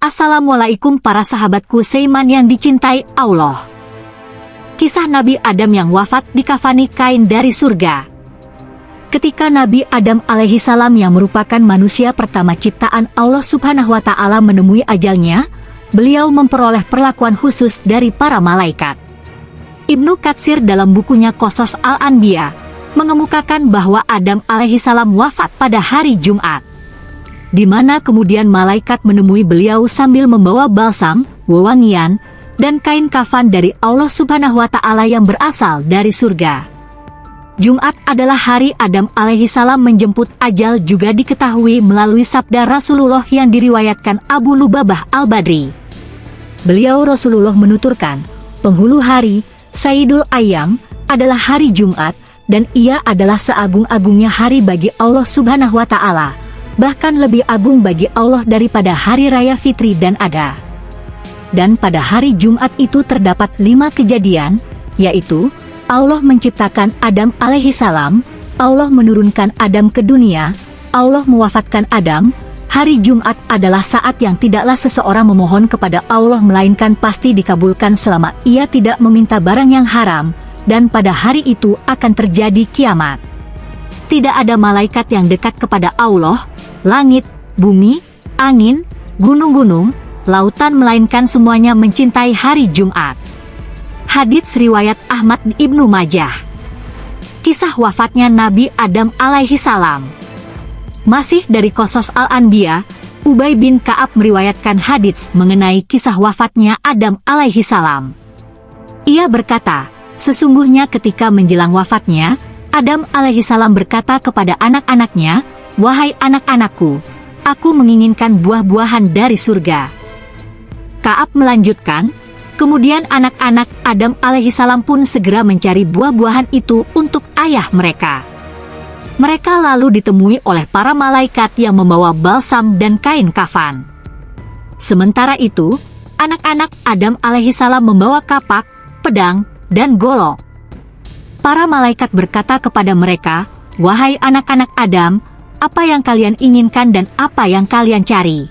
Assalamualaikum para sahabatku Seiman yang dicintai Allah. Kisah Nabi Adam yang wafat dikafani kain dari surga. Ketika Nabi Adam alaihi salam yang merupakan manusia pertama ciptaan Allah subhanahu wa ta'ala menemui ajalnya, beliau memperoleh perlakuan khusus dari para malaikat. Ibnu Katsir dalam bukunya Kosos Al-Anbiya mengemukakan bahwa Adam alaihi salam wafat pada hari Jumat di mana kemudian malaikat menemui beliau sambil membawa balsam, wewangian, dan kain kafan dari Allah Subhanahu wa Ta'ala yang berasal dari surga. Jumat adalah hari Adam alaihi salam menjemput ajal juga diketahui melalui sabda Rasulullah yang diriwayatkan Abu Lubabah al-Badri. Beliau Rasulullah menuturkan, penghulu hari, Sayyidul Ayam, adalah hari Jumat, dan ia adalah seagung-agungnya hari bagi Allah Subhanahu wa Ta'ala bahkan lebih agung bagi Allah daripada hari raya fitri dan ada. Dan pada hari Jumat itu terdapat lima kejadian, yaitu Allah menciptakan Adam alaihi salam, Allah menurunkan Adam ke dunia, Allah mewafatkan Adam, hari Jumat adalah saat yang tidaklah seseorang memohon kepada Allah melainkan pasti dikabulkan selama ia tidak meminta barang yang haram, dan pada hari itu akan terjadi kiamat. Tidak ada malaikat yang dekat kepada Allah, langit, bumi, angin, gunung-gunung, lautan melainkan semuanya mencintai hari Jumat. Hadits riwayat Ahmad Ibnu Majah. Kisah wafatnya Nabi Adam alaihi salam. Masih dari Kosos Al-Anbiya, Ubay bin Ka'ab meriwayatkan hadits mengenai kisah wafatnya Adam alaihi salam. Ia berkata, sesungguhnya ketika menjelang wafatnya, Adam alaihi salam berkata kepada anak-anaknya, Wahai anak-anakku, aku menginginkan buah-buahan dari surga. Kaab melanjutkan, kemudian anak-anak Adam alaihissalam pun segera mencari buah-buahan itu untuk ayah mereka. Mereka lalu ditemui oleh para malaikat yang membawa balsam dan kain kafan. Sementara itu, anak-anak Adam alaihissalam membawa kapak, pedang, dan golok. Para malaikat berkata kepada mereka, Wahai anak-anak Adam, apa yang kalian inginkan dan apa yang kalian cari?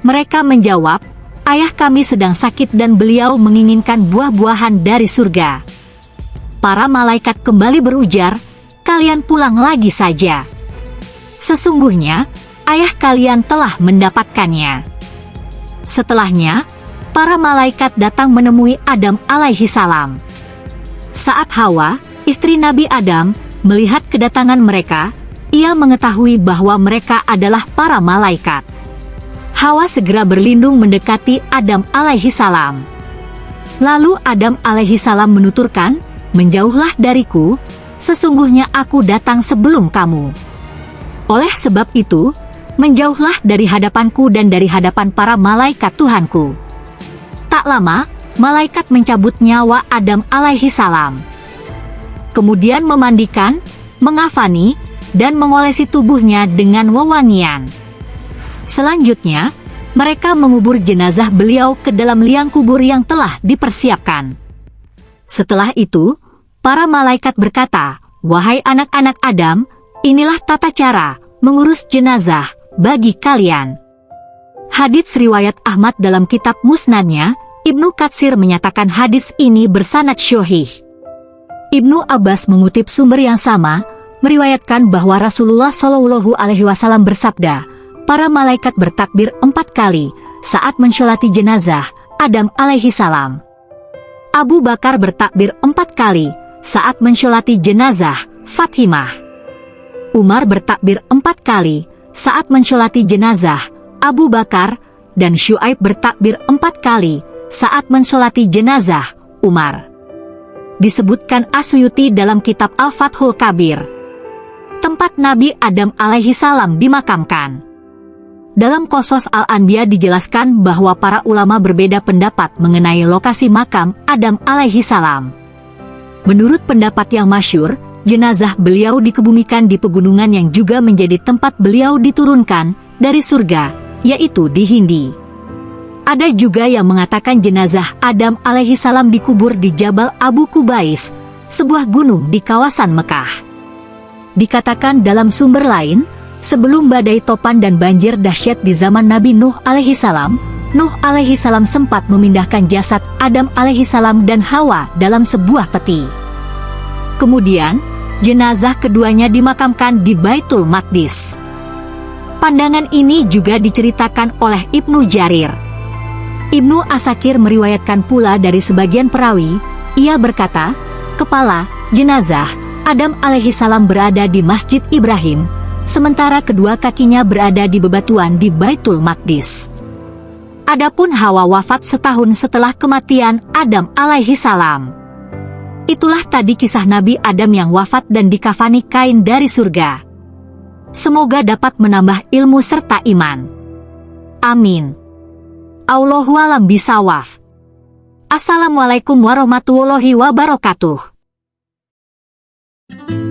Mereka menjawab, ayah kami sedang sakit dan beliau menginginkan buah-buahan dari surga. Para malaikat kembali berujar, kalian pulang lagi saja. Sesungguhnya, ayah kalian telah mendapatkannya. Setelahnya, para malaikat datang menemui Adam alaihi salam. Saat Hawa, istri Nabi Adam, melihat kedatangan mereka, ia mengetahui bahwa mereka adalah para malaikat. Hawa segera berlindung mendekati Adam alaihi salam. Lalu Adam alaihi salam menuturkan, Menjauhlah dariku, sesungguhnya aku datang sebelum kamu. Oleh sebab itu, menjauhlah dari hadapanku dan dari hadapan para malaikat Tuhanku. Tak lama, malaikat mencabut nyawa Adam alaihi salam. Kemudian memandikan, mengafani, dan mengolesi tubuhnya dengan wewangian. Selanjutnya, mereka mengubur jenazah beliau ke dalam liang kubur yang telah dipersiapkan. Setelah itu, para malaikat berkata, Wahai anak-anak Adam, inilah tata cara mengurus jenazah bagi kalian. Hadits riwayat Ahmad dalam kitab musnadnya, Ibnu Katsir menyatakan hadis ini bersanad syohih. Ibnu Abbas mengutip sumber yang sama, meriwayatkan bahwa Rasulullah Shallallahu Alaihi Wasallam bersabda, para malaikat bertakbir empat kali saat mensyolati jenazah Adam alaihi salam. Abu Bakar bertakbir empat kali saat mensyolati jenazah Fatimah. Umar bertakbir empat kali saat mensyolati jenazah Abu Bakar dan Syuaib bertakbir empat kali saat mensolati jenazah Umar. Disebutkan Asyuti dalam kitab Al-Fathul Kabir tempat Nabi Adam alaihi salam dimakamkan. Dalam Kosos Al-Anbiya dijelaskan bahwa para ulama berbeda pendapat mengenai lokasi makam Adam alaihi salam. Menurut pendapat yang masyur, jenazah beliau dikebumikan di pegunungan yang juga menjadi tempat beliau diturunkan dari surga, yaitu di Hindi. Ada juga yang mengatakan jenazah Adam alaihi salam dikubur di Jabal Abu Kubais, sebuah gunung di kawasan Mekah. Dikatakan dalam sumber lain, sebelum badai topan dan banjir dahsyat di zaman Nabi Nuh alaihi salam, Nuh alaihi salam sempat memindahkan jasad Adam alaihi salam dan Hawa dalam sebuah peti. Kemudian, jenazah keduanya dimakamkan di Baitul Maqdis. Pandangan ini juga diceritakan oleh Ibnu Jarir. Ibnu Asakir meriwayatkan pula dari sebagian perawi, ia berkata, kepala, jenazah, Adam alaihi salam berada di Masjid Ibrahim, sementara kedua kakinya berada di bebatuan di Baitul Maqdis. Adapun Hawa wafat setahun setelah kematian Adam alaihi salam. Itulah tadi kisah Nabi Adam yang wafat dan dikafani kain dari surga. Semoga dapat menambah ilmu serta iman. Amin. Allahualam bisawaf. Assalamualaikum warahmatullahi wabarakatuh. Thank you.